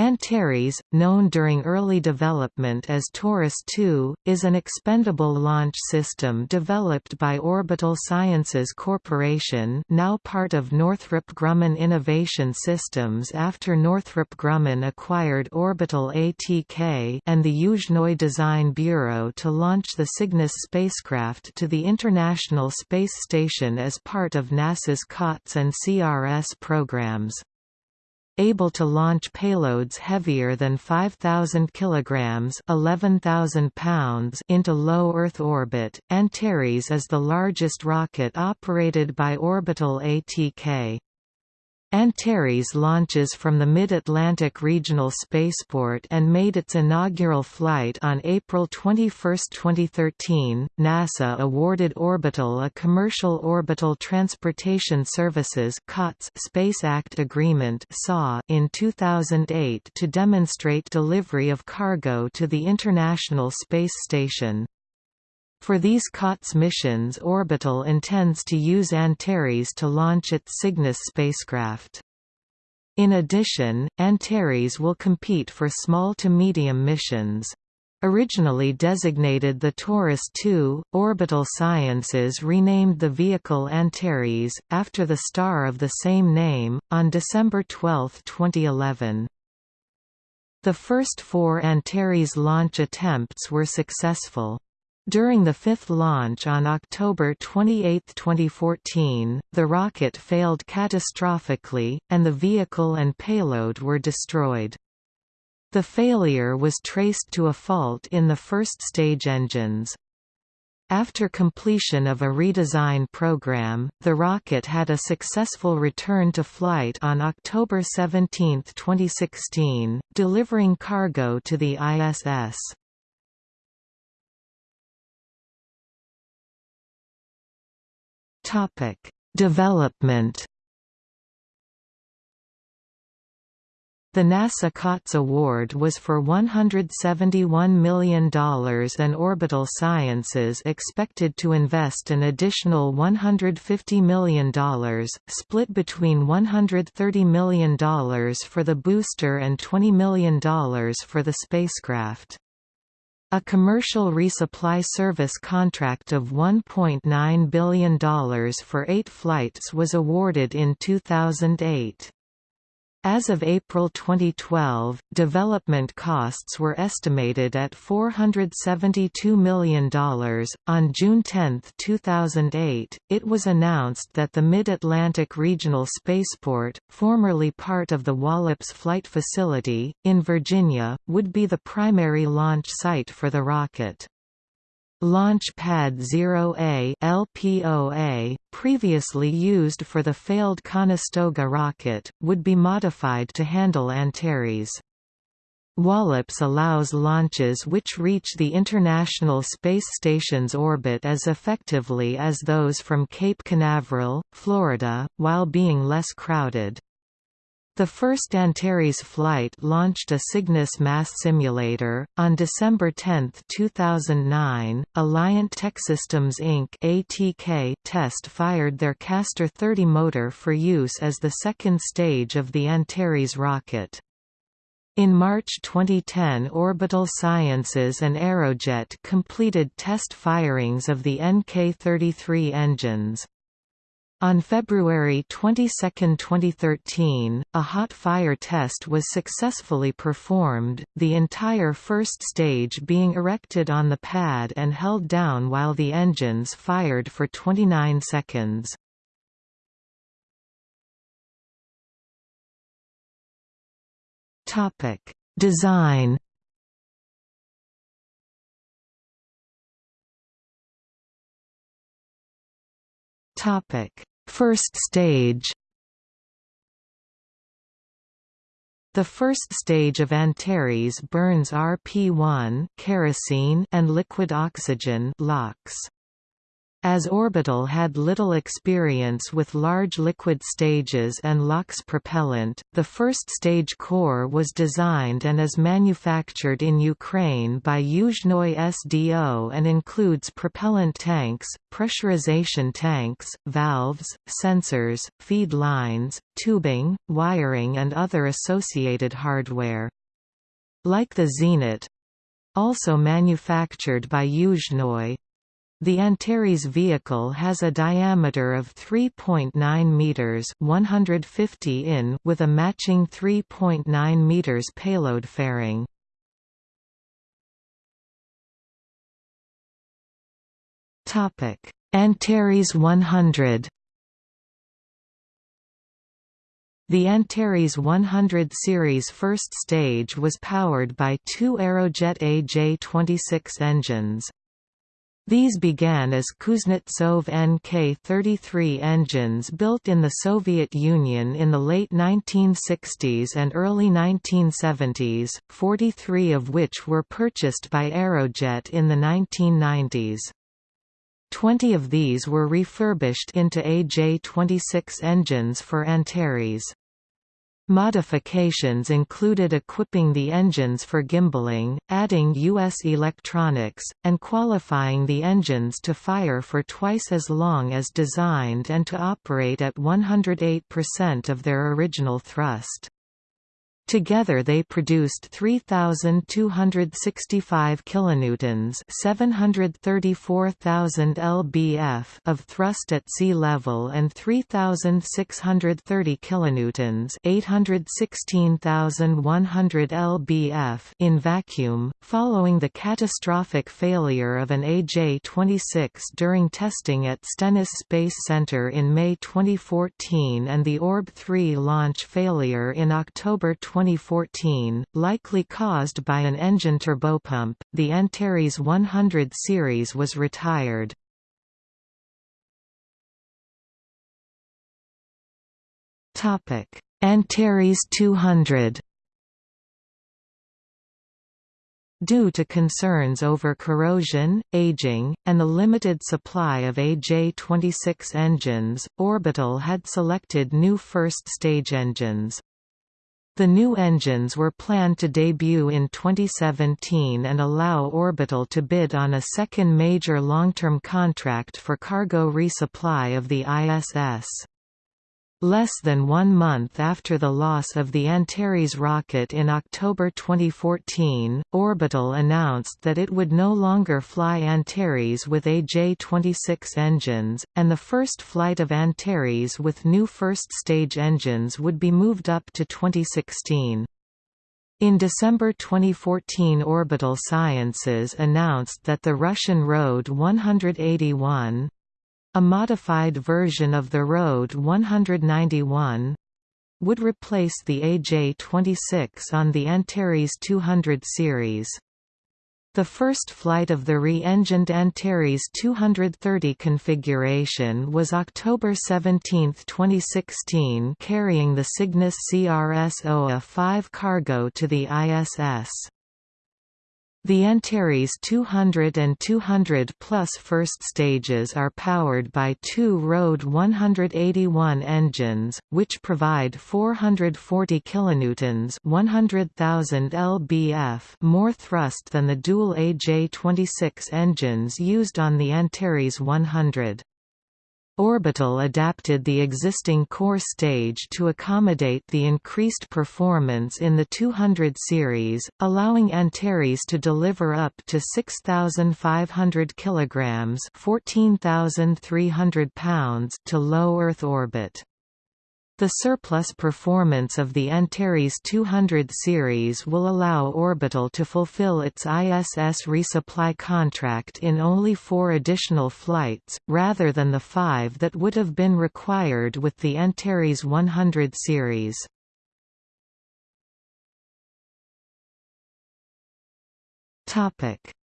Antares, known during early development as Taurus II, is an expendable launch system developed by Orbital Sciences Corporation now part of Northrop Grumman Innovation Systems after Northrop Grumman acquired Orbital ATK and the Yuzhnoye Design Bureau to launch the Cygnus spacecraft to the International Space Station as part of NASA's COTS and CRS programs able to launch payloads heavier than 5,000 kg 11,000 pounds into low Earth orbit. Antares is the largest rocket operated by Orbital ATK. Antares launches from the Mid-Atlantic Regional Spaceport and made its inaugural flight on April 21, 2013. NASA awarded Orbital a Commercial Orbital Transportation Services COTS Space Act Agreement in 2008 to demonstrate delivery of cargo to the International Space Station. For these COTS missions Orbital intends to use Antares to launch its Cygnus spacecraft. In addition, Antares will compete for small to medium missions. Originally designated the Taurus II, Orbital Sciences renamed the vehicle Antares, after the star of the same name, on December 12, 2011. The first four Antares launch attempts were successful. During the fifth launch on October 28, 2014, the rocket failed catastrophically, and the vehicle and payload were destroyed. The failure was traced to a fault in the first stage engines. After completion of a redesign program, the rocket had a successful return to flight on October 17, 2016, delivering cargo to the ISS. Topic: Development. The NASA COTS award was for $171 million and Orbital Sciences expected to invest an additional $150 million, split between $130 million for the booster and $20 million for the spacecraft. A commercial resupply service contract of $1.9 billion for eight flights was awarded in 2008. As of April 2012, development costs were estimated at $472 million. On June 10, 2008, it was announced that the Mid Atlantic Regional Spaceport, formerly part of the Wallops Flight Facility, in Virginia, would be the primary launch site for the rocket. Launch Pad 0A LPOA, previously used for the failed Conestoga rocket, would be modified to handle Antares. Wallops allows launches which reach the International Space Station's orbit as effectively as those from Cape Canaveral, Florida, while being less crowded. The first Antares flight launched a Cygnus mass simulator. On December 10, 2009, Alliant Tech Systems Inc. (ATK) test fired their Castor 30 motor for use as the second stage of the Antares rocket. In March 2010 Orbital Sciences and Aerojet completed test firings of the NK-33 engines. On February 22, 2013, a hot fire test was successfully performed, the entire first stage being erected on the pad and held down while the engines fired for 29 seconds. Design Topic First stage The first stage of Antares burns RP1 kerosene and liquid oxygen LOX. As Orbital had little experience with large liquid stages and LOX propellant, the first stage core was designed and is manufactured in Ukraine by Yuzhnoye SDO and includes propellant tanks, pressurization tanks, valves, sensors, feed lines, tubing, wiring and other associated hardware. Like the Zenit—also manufactured by Yuzhnoye, the Antares vehicle has a diameter of 3.9 meters (150 in) with a matching 3.9 meters payload fairing. Topic: Antares 100. The Antares 100 series first stage was powered by two Aerojet AJ-26 engines. These began as Kuznetsov NK-33 engines built in the Soviet Union in the late 1960s and early 1970s, 43 of which were purchased by Aerojet in the 1990s. Twenty of these were refurbished into AJ-26 engines for Antares. Modifications included equipping the engines for gimballing, adding U.S. electronics, and qualifying the engines to fire for twice as long as designed and to operate at 108% of their original thrust. Together they produced 3265 kilonewtons, 734,000 lbf of thrust at sea level and 3630 kilonewtons, 816,100 lbf in vacuum. Following the catastrophic failure of an AJ-26 during testing at Stennis Space Center in May 2014 and the Orb-3 launch failure in October 20 2014, likely caused by an engine turbopump, the Antares 100 series was retired. Antares 200 Due to concerns over corrosion, aging, and the limited supply of AJ-26 engines, Orbital had selected new first-stage engines. The new engines were planned to debut in 2017 and allow Orbital to bid on a second major long-term contract for cargo resupply of the ISS. Less than one month after the loss of the Antares rocket in October 2014, Orbital announced that it would no longer fly Antares with AJ-26 engines, and the first flight of Antares with new first-stage engines would be moved up to 2016. In December 2014 Orbital Sciences announced that the Russian RD 181, a modified version of the RD 191 would replace the AJ-26 on the Antares 200 series. The first flight of the re-engined Antares 230 configuration was October 17, 2016 carrying the Cygnus CRS-OA-5 cargo to the ISS. The Antares 200 and 200 Plus first stages are powered by two RD 181 engines, which provide 440 kilonewtons (100,000 lbf) more thrust than the dual AJ26 engines used on the Antares 100. Orbital adapted the existing core stage to accommodate the increased performance in the 200 series, allowing Antares to deliver up to 6,500 kg (14,300 pounds) to low Earth orbit. The surplus performance of the Antares 200 series will allow Orbital to fulfill its ISS resupply contract in only four additional flights, rather than the five that would have been required with the Antares 100 series.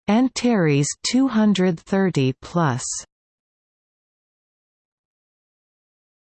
Antares 230 plus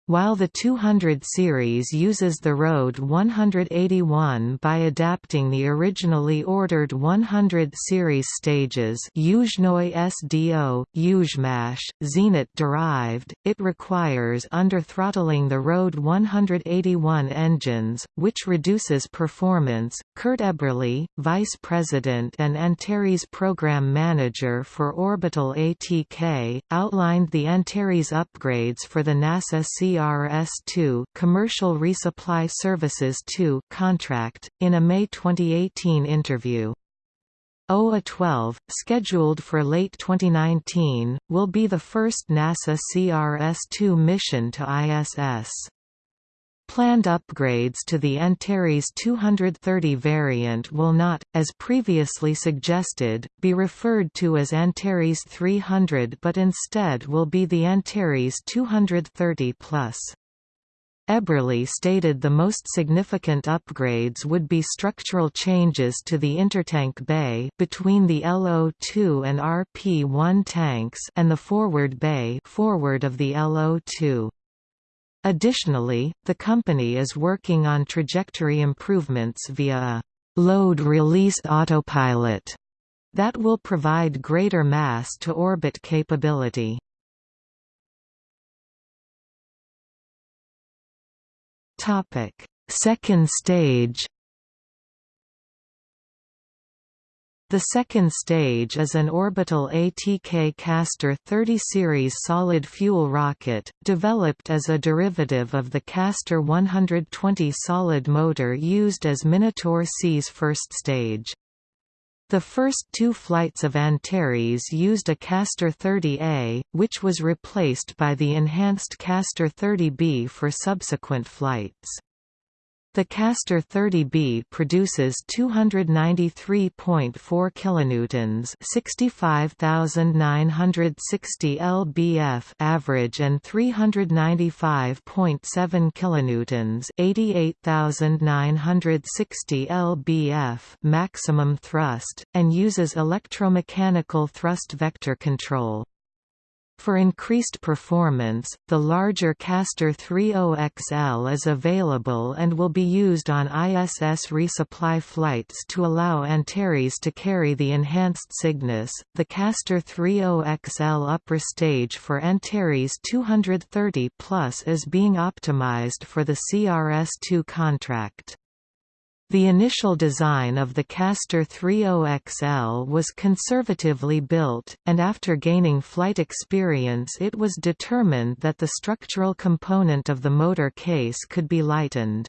While the 200 series uses the RD 181 by adapting the originally ordered 100 series stages Yuzhnoye SDO, Yuzhmash, Zenit derived, it requires under-throttling the RD 181 engines, which reduces performance. Kurt Eberly, Vice President and Antares Program Manager for Orbital ATK, outlined the Antares upgrades for the NASA C CRS-2 Commercial Resupply Services 2 contract, in a May 2018 interview. OA-12, scheduled for late 2019, will be the first NASA CRS-2 mission to ISS. Planned upgrades to the Antares 230 variant will not, as previously suggested, be referred to as Antares 300 but instead will be the Antares 230 Plus. Eberly stated the most significant upgrades would be structural changes to the intertank bay between the LO2 and RP1 tanks and the forward bay forward of the LO2. Additionally, the company is working on trajectory improvements via a load-release autopilot that will provide greater mass-to-orbit capability. Second stage The second stage is an orbital ATK Castor 30 series solid fuel rocket, developed as a derivative of the Castor 120 solid motor used as Minotaur C's first stage. The first two flights of Antares used a Castor 30A, which was replaced by the enhanced Castor 30B for subsequent flights. The Castor 30B produces 293.4 kilonewtons, 65,960 lbf average and 395.7 kilonewtons, 88,960 lbf maximum thrust, and uses electromechanical thrust vector control. For increased performance, the larger Castor 30XL is available and will be used on ISS resupply flights to allow Antares to carry the enhanced Cygnus. The Castor 30XL upper stage for Antares 230 Plus is being optimized for the CRS-2 contract. The initial design of the Castor 30XL was conservatively built, and after gaining flight experience it was determined that the structural component of the motor case could be lightened.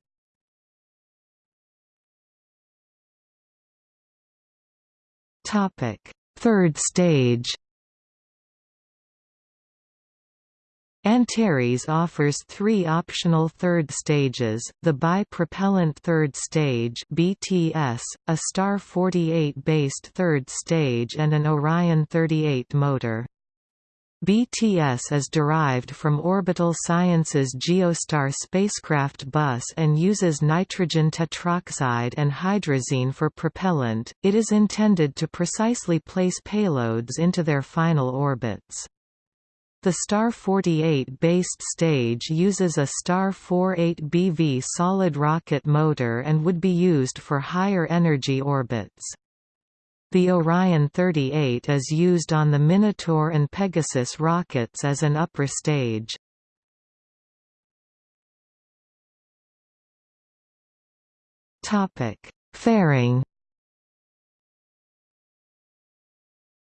Third stage Antares offers three optional third stages, the bi-propellant third stage BTS, a Star 48-based third stage and an Orion 38 motor. BTS is derived from Orbital Sciences Geostar spacecraft bus and uses nitrogen tetroxide and hydrazine for propellant. It is intended to precisely place payloads into their final orbits. The Star 48-based stage uses a Star 48BV solid rocket motor and would be used for higher energy orbits. The Orion 38 is used on the Minotaur and Pegasus rockets as an upper stage. Fairing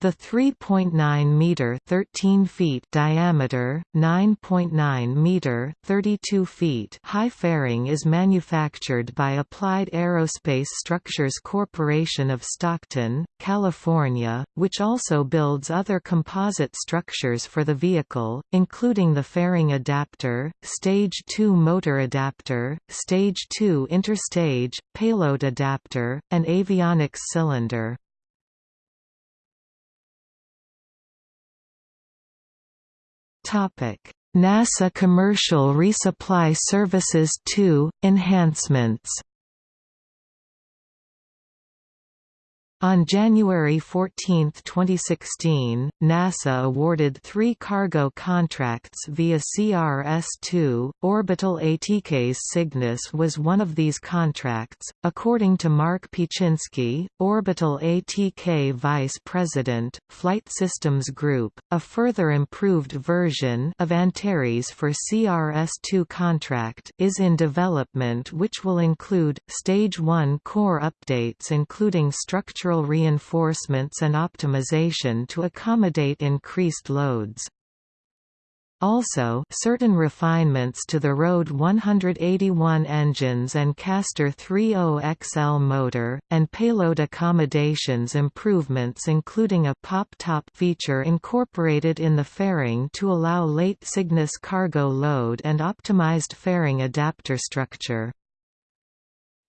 The 3.9 meter (13 feet) diameter, 9.9 meter (32 feet) high fairing is manufactured by Applied Aerospace Structures Corporation of Stockton, California, which also builds other composite structures for the vehicle, including the fairing adapter, Stage 2 motor adapter, Stage 2 interstage, payload adapter, and avionics cylinder. NASA Commercial Resupply Services 2 – Enhancements On January 14, 2016, NASA awarded three cargo contracts via CRS-2. Orbital ATK's Cygnus was one of these contracts, according to Mark Pieczynski, Orbital ATK Vice President, Flight Systems Group. A further improved version of Antares for CRS-2 contract is in development which will include, Stage 1 core updates including structural reinforcements and optimization to accommodate increased loads. Also, certain refinements to the RD 181 engines and Castor 30XL motor, and payload accommodations improvements including a pop-top feature incorporated in the fairing to allow late Cygnus cargo load and optimized fairing adapter structure.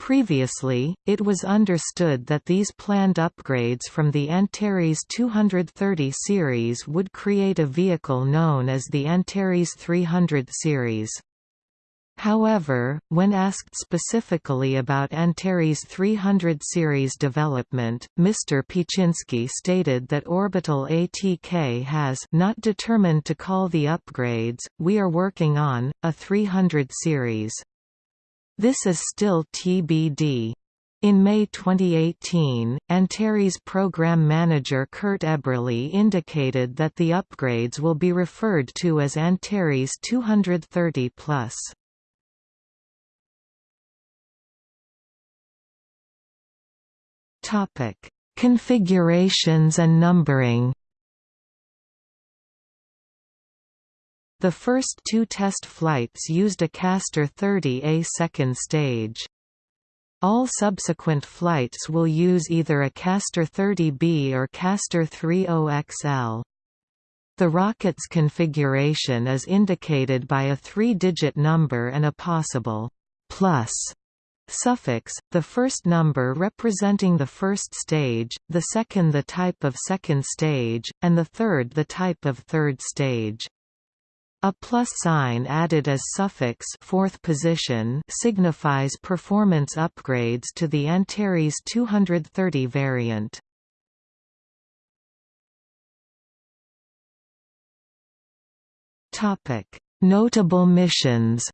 Previously, it was understood that these planned upgrades from the Antares 230 series would create a vehicle known as the Antares 300 series. However, when asked specifically about Antares 300 series development, Mr. Pieczynski stated that Orbital ATK has not determined to call the upgrades, we are working on, a 300 series. This is still TBD. In May 2018, Antares program manager Kurt Eberly indicated that the upgrades will be referred to as Antares 230 plus. Configurations and numbering. The first two test flights used a Castor 30A second stage. All subsequent flights will use either a Castor 30B or Castor 30XL. The rocket's configuration is indicated by a three-digit number and a possible plus suffix, the first number representing the first stage, the second the type of second stage, and the third the type of third stage. A plus sign added as suffix fourth position signifies performance upgrades to the Antares 230 variant. Topic: Notable missions.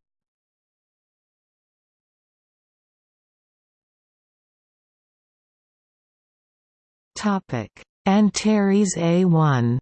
Topic: Antares A1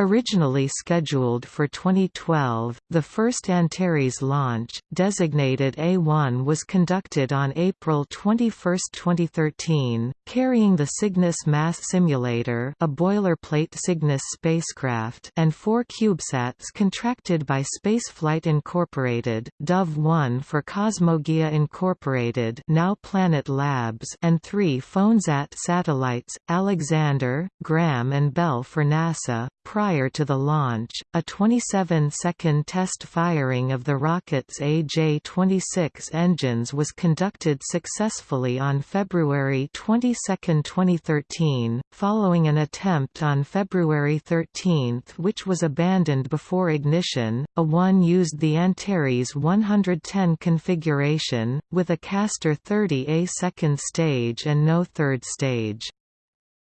Originally scheduled for 2012, the first Antares launch, designated A1 was conducted on April 21, 2013, carrying the Cygnus Mass Simulator a boilerplate Cygnus spacecraft and four CubeSats contracted by Spaceflight Incorporated, Dove-1 for Cosmogia Incorporated now Planet Labs and three PhoneSat satellites, Alexander, Graham and Bell for NASA, prior to the launch, a 27-second test firing of the rocket's AJ-26 engines was conducted successfully on February 22, 2013, following an attempt on February 13 which was abandoned before ignition. A-1 used the Antares 110 configuration, with a Castor 30A second stage and no third stage.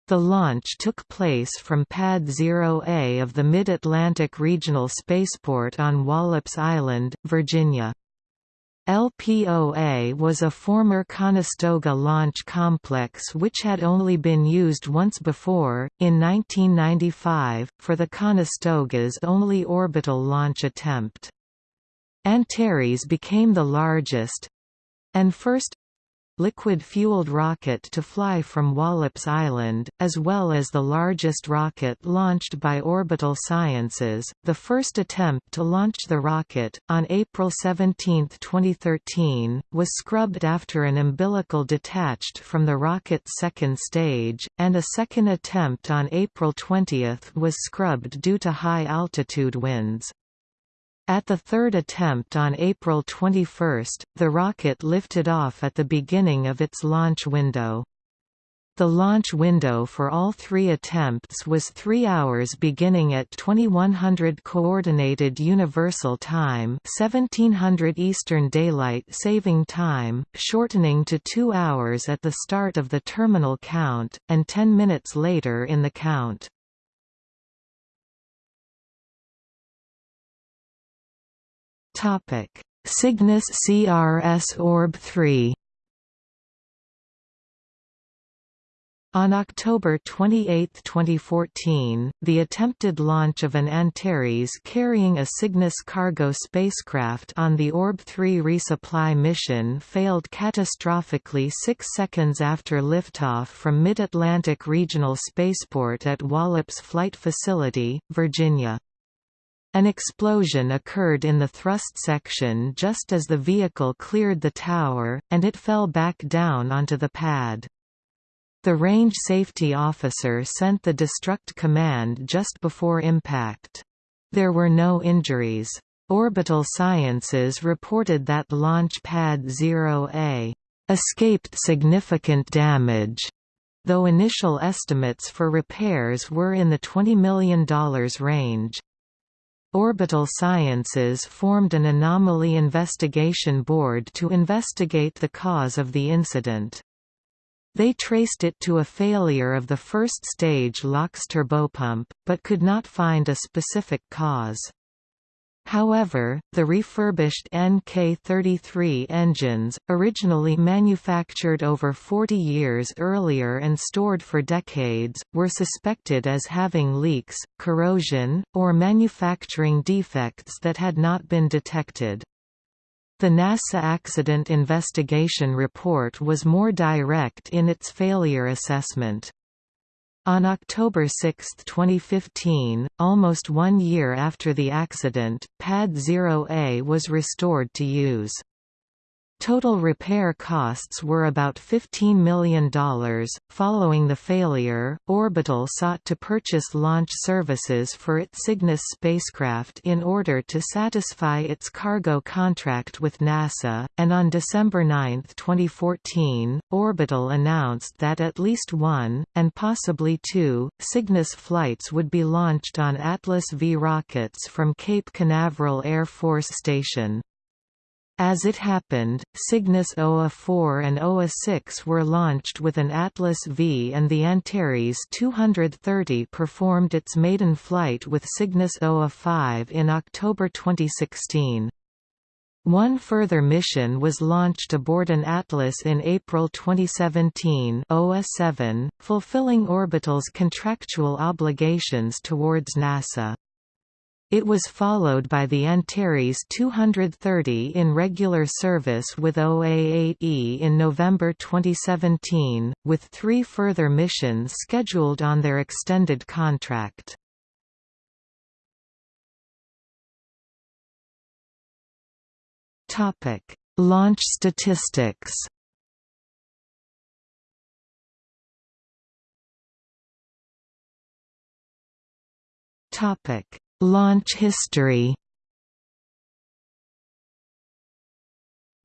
The launch took place from Pad 0A of the Mid-Atlantic Regional Spaceport on Wallops Island, Virginia. LPOA was a former Conestoga launch complex which had only been used once before, in 1995, for the Conestoga's only orbital launch attempt. Antares became the largest—and first liquid-fueled rocket to fly from Wallops Island, as well as the largest rocket launched by Orbital Sciences. The first attempt to launch the rocket, on April 17, 2013, was scrubbed after an umbilical detached from the rocket's second stage, and a second attempt on April 20 was scrubbed due to high-altitude winds. At the third attempt on April 21, the rocket lifted off at the beginning of its launch window. The launch window for all three attempts was 3 hours beginning at 2100 Coordinated Universal Time 1700 Eastern Daylight Saving Time, shortening to 2 hours at the start of the terminal count, and 10 minutes later in the count. Cygnus CRS Orb 3 On October 28, 2014, the attempted launch of an Antares carrying a Cygnus cargo spacecraft on the Orb-3 resupply mission failed catastrophically six seconds after liftoff from Mid-Atlantic Regional Spaceport at Wallops Flight Facility, Virginia. An explosion occurred in the thrust section just as the vehicle cleared the tower, and it fell back down onto the pad. The range safety officer sent the destruct command just before impact. There were no injuries. Orbital Sciences reported that Launch Pad 0A escaped significant damage, though initial estimates for repairs were in the $20 million range. Orbital Sciences formed an anomaly investigation board to investigate the cause of the incident. They traced it to a failure of the first stage LOX turbopump, but could not find a specific cause. However, the refurbished NK-33 engines, originally manufactured over 40 years earlier and stored for decades, were suspected as having leaks, corrosion, or manufacturing defects that had not been detected. The NASA Accident Investigation Report was more direct in its failure assessment. On October 6, 2015, almost one year after the accident, Pad 0A was restored to use. Total repair costs were about $15 million. Following the failure, Orbital sought to purchase launch services for its Cygnus spacecraft in order to satisfy its cargo contract with NASA, and on December 9, 2014, Orbital announced that at least one, and possibly two, Cygnus flights would be launched on Atlas V rockets from Cape Canaveral Air Force Station. As it happened, Cygnus OA-4 and OA-6 were launched with an Atlas V and the Antares 230 performed its maiden flight with Cygnus OA-5 in October 2016. One further mission was launched aboard an Atlas in April 2017 OA-7, fulfilling Orbital's contractual obligations towards NASA. It was followed by the Antares 230 in regular service with OA-8E in November 2017, with three further missions scheduled on their extended contract. Launch statistics Topic Launch history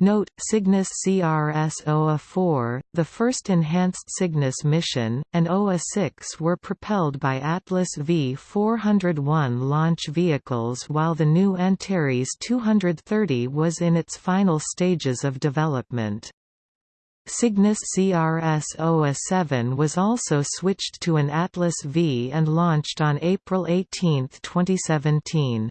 Note, Cygnus CRS OA-4, the first enhanced Cygnus mission, and OA-6 were propelled by Atlas V-401 launch vehicles while the new Antares 230 was in its final stages of development. Cygnus CRS OA-7 was also switched to an Atlas V and launched on April 18, 2017.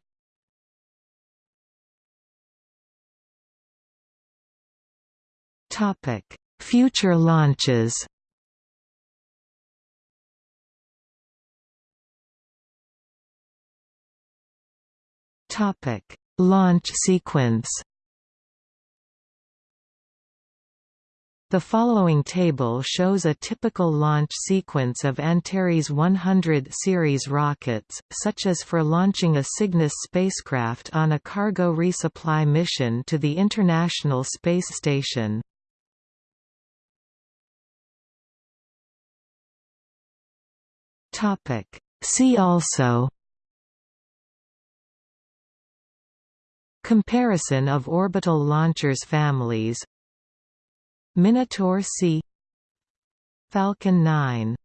Future launches Launch sequence The following table shows a typical launch sequence of Antares 100 series rockets, such as for launching a Cygnus spacecraft on a cargo resupply mission to the International Space Station. See also Comparison of orbital launchers families Minotaur C. Falcon 9